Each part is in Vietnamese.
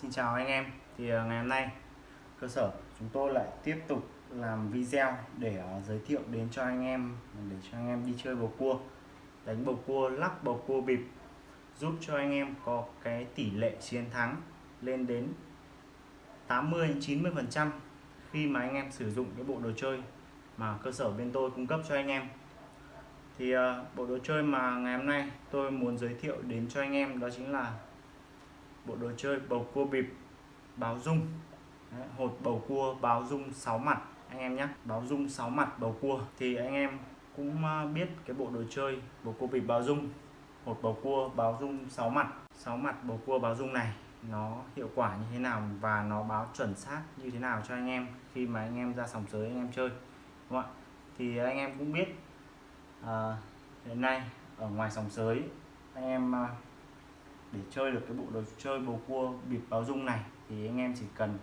Xin chào anh em. Thì ờ, ngày hôm nay, cơ sở chúng tôi lại tiếp tục làm video để ờ, giới thiệu đến cho anh em, để cho anh em đi chơi bầu cua, đánh bầu cua, lắc bầu cua bịp, giúp cho anh em có cái tỷ lệ chiến thắng lên đến 80 90 phần trăm khi mà anh em sử dụng cái bộ đồ chơi mà cơ sở bên tôi cung cấp cho anh em. Thì ờ, bộ đồ chơi mà ngày hôm nay tôi muốn giới thiệu đến cho anh em đó chính là bộ đồ chơi bầu cua bịp báo dung. Đấy, hột bầu cua báo dung 6 mặt anh em nhé. Báo dung 6 mặt bầu cua. Thì anh em cũng à, biết cái bộ đồ chơi bầu cua bịp báo dung. Hột bầu cua báo dung 6 mặt. 6 mặt bầu cua báo dung này nó hiệu quả như thế nào và nó báo chuẩn xác như thế nào cho anh em khi mà anh em ra sòng sới anh em chơi đúng không ạ? Thì anh em cũng biết à, hiện nay ở ngoài sòng sới anh em à, để chơi được cái bộ đồ chơi bầu cua bịp báo dung này thì anh em chỉ cần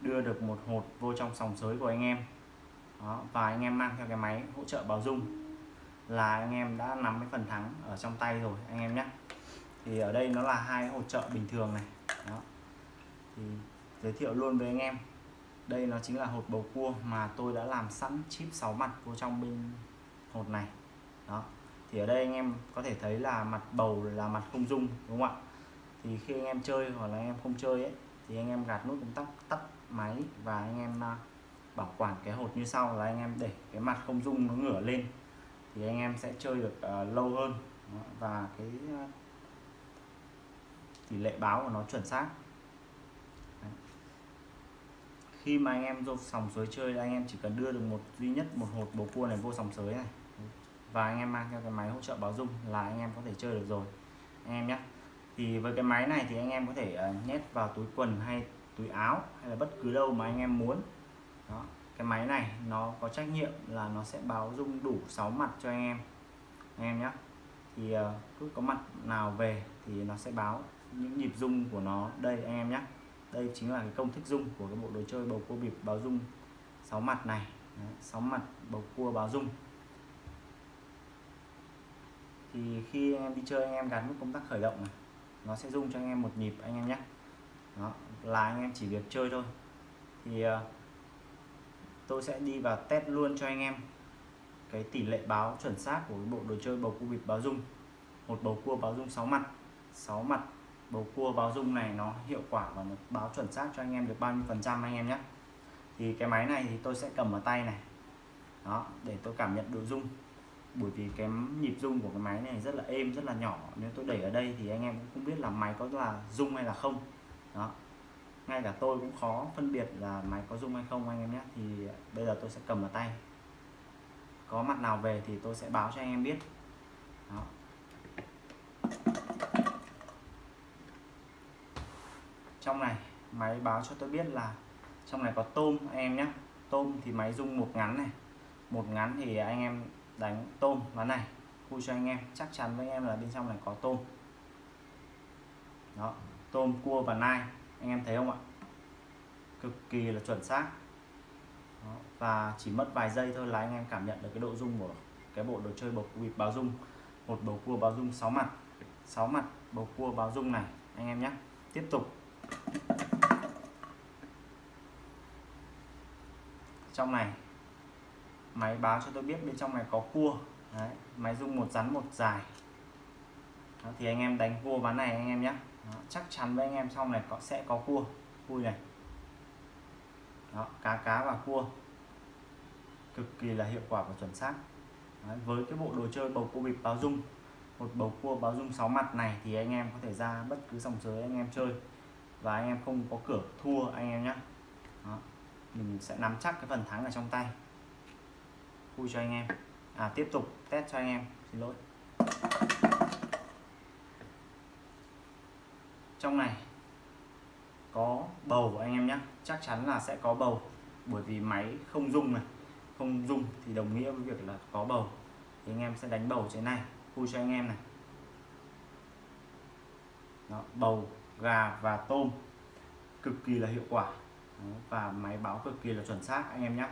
đưa được một hột vô trong sòng sới của anh em. Đó, và anh em mang theo cái máy hỗ trợ báo dung là anh em đã nắm cái phần thắng ở trong tay rồi anh em nhé. Thì ở đây nó là hai hỗ trợ bình thường này. Đó. thì giới thiệu luôn với anh em. Đây nó chính là hột bầu cua mà tôi đã làm sẵn chip 6 mặt vô trong bên hột này. Đó thì ở đây anh em có thể thấy là mặt bầu là mặt không dung đúng không ạ? Thì khi anh em chơi hoặc là anh em không chơi ấy thì anh em gạt nút công tắc tắt máy và anh em à, bảo quản cái hột như sau là anh em để cái mặt không dung nó ngửa lên. Thì anh em sẽ chơi được uh, lâu hơn. Và cái uh, tỷ lệ báo của nó chuẩn xác. Đấy. khi mà anh em vô sòng sới chơi anh em chỉ cần đưa được một duy nhất một hột bầu cua này vô sòng sới này và anh em mang theo cái máy hỗ trợ báo dung là anh em có thể chơi được rồi. Anh em nhé thì với cái máy này thì anh em có thể ờ, nhét vào túi quần hay túi áo hay là bất cứ đâu mà anh em muốn. Đó, cái máy này nó có trách nhiệm là nó sẽ báo dung đủ 6 mặt cho anh em. Anh em nhé thì ờ, cứ có mặt nào về thì nó sẽ báo những nhịp dung của nó. Đây anh em nhé đây chính là cái công thức dung của cái bộ đồ chơi bầu cua bịp báo dung 6 mặt này. 6 mặt bầu cua báo dung thì khi anh em đi chơi anh em gắn nút công tắc khởi động này, nó sẽ rung cho anh em một nhịp, anh em nhé. Đó, là anh em chỉ việc chơi thôi. Thì ờ, tôi sẽ đi vào test luôn cho anh em cái tỷ lệ báo chuẩn xác của bộ đồ chơi bầu cua bịp báo dung. Một bầu cua báo dung 6 mặt. 6 mặt bầu cua báo dung này nó hiệu quả và nó báo chuẩn xác cho anh em được bao nhiêu phần trăm, anh em nhé. Thì cái máy này thì tôi sẽ cầm ở tay này. Đó, để tôi cảm nhận độ dung bởi vì cái nhịp rung của cái máy này rất là êm, rất là nhỏ. Nếu tôi đẩy ở đây thì anh em cũng không biết là máy có là rung hay là không. Đó. Ngay cả tôi cũng khó phân biệt là máy có rung hay không anh em nhé. Thì bây giờ tôi sẽ cầm ở tay. Có mặt nào về thì tôi sẽ báo cho anh em biết. Đó. trong này, máy báo cho tôi biết là trong này có tôm anh em nhé. Tôm thì máy rung một ngắn này. Một ngắn thì anh em đánh tôm ván này, vui cho anh em, chắc chắn với anh em là bên trong này có tôm. Đó, tôm, cua và nai, anh em thấy không ạ? Cực kỳ là chuẩn xác. Đó. và chỉ mất vài giây thôi là anh em cảm nhận được cái độ rung của cái bộ đồ chơi bầu bịp báo rung. Một bầu cua báo rung 6 mặt 6 mặt bầu cua báo rung này, anh em nhé. Tiếp tục. Trong này máy báo cho tôi biết bên trong này có cua. Đấy, máy rung một rắn một dài. Đó, thì anh em đánh cua ván này anh em nhé. Đó, chắc chắn với anh em xong này có sẽ có cua. Cua này. Đó, cá cá và cua. Cực kỳ là hiệu quả và chuẩn xác. Đấy, với cái bộ đồ chơi bầu cua bịp báo dung một bầu cua báo dung 6 mặt này thì anh em có thể ra bất cứ sòng sới anh em chơi. Và anh em không có cửa thua anh em nhé. Mình sẽ nắm chắc cái phần thắng ở trong tay vui cho anh em. À tiếp tục test cho anh em. Xin lỗi. Trong này có bầu anh em nhé chắc chắn là sẽ có bầu bởi vì máy không rung này không rung thì đồng nghĩa với việc là có bầu. Thì anh em sẽ đánh bầu trên này. Vui cho anh em này. Đó, bầu gà và tôm cực kỳ là hiệu quả. Đó, và máy báo cực kỳ là chuẩn xác anh em nhé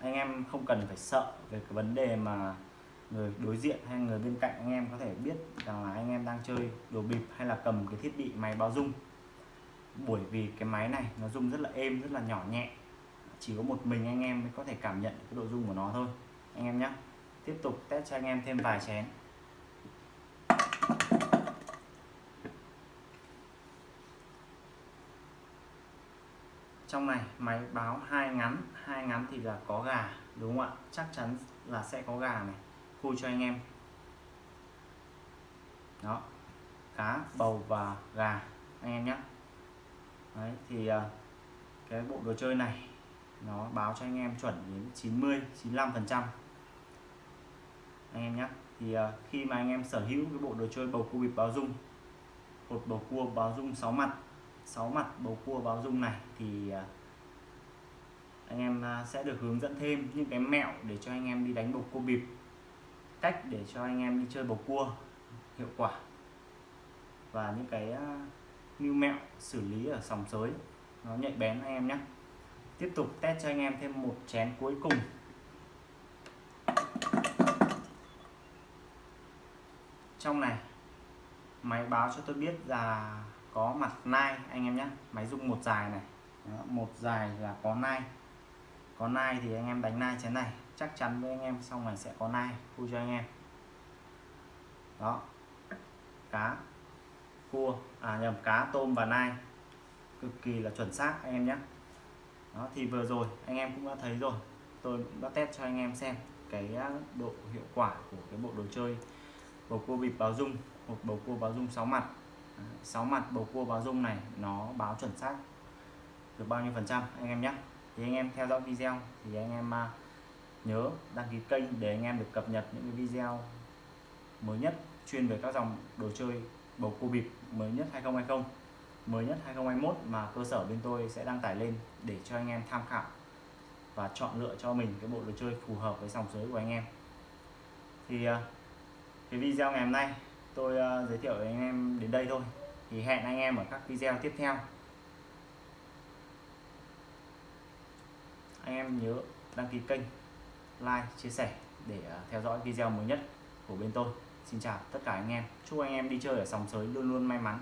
anh em không cần phải sợ về cái vấn đề mà người đối diện hay người bên cạnh anh em có thể biết rằng là anh em đang chơi đồ bịp hay là cầm cái thiết bị máy báo rung. Bởi vì cái máy này nó rung rất là êm, rất là nhỏ nhẹ. Chỉ có một mình anh em mới có thể cảm nhận cái độ rung của nó thôi. Anh em nhé tiếp tục test cho anh em thêm vài chén. Trong này máy báo hai ngắn hai ngắn thì là có gà đúng không ạ? Chắc chắn là sẽ có gà này. Khui cho anh em. Đó cá bầu và gà anh em nhé. Đấy, thì à, cái bộ đồ chơi này nó báo cho anh em chuẩn đến 90 95 phần trăm. Anh em nhé thì à, khi mà anh em sở hữu cái bộ đồ chơi bầu cua bịp báo dung một bầu cua báo dung 6 mặt 6 mặt bầu cua báo dung này thì à, anh em à, sẽ được hướng dẫn thêm những cái mẹo để cho anh em đi đánh bầu cua bịp, cách để cho anh em đi chơi bầu cua hiệu quả, và những cái à, như mẹo xử lý ở sòng sới nó nhạy bén anh em nhé. Tiếp tục test cho anh em thêm một chén cuối cùng. Trong này, máy báo cho tôi biết là có mặt nai anh em nhé. Máy rung một dài này. Đó, một dài là có nai. Có nai thì anh em đánh nai chén này. Chắc chắn với anh em sau này sẽ có nai. Vui cho anh em. Đó. Cá. Cua. À nhầm cá tôm và nai. Cực kỳ là chuẩn xác anh em nhé. Đó thì vừa rồi anh em cũng đã thấy rồi. Tôi cũng đã test cho anh em xem cái độ hiệu quả của cái bộ đồ chơi. Bầu cua bịp báo dung. Một bầu cua báo dung 6 mặt sáu mặt bầu cua báo dung này, nó báo chuẩn xác được bao nhiêu phần trăm, anh em nhé. Thì anh em theo dõi video, thì anh em à, nhớ đăng ký kênh để anh em được cập nhật những cái video mới nhất chuyên về các dòng đồ chơi bầu cua bịp mới nhất 2020 mới nhất 2021 mà cơ sở bên tôi sẽ đăng tải lên để cho anh em tham khảo và chọn lựa cho mình cái bộ đồ chơi phù hợp với dòng giới của anh em. Thì à, cái video ngày hôm nay tôi uh, giới thiệu với anh em đến đây thôi. Thì hẹn anh em ở các video tiếp theo. Anh em nhớ đăng ký kênh like chia sẻ để uh, theo dõi video mới nhất của bên tôi. Xin chào tất cả anh em. Chúc anh em đi chơi ở sòng sới luôn luôn may mắn.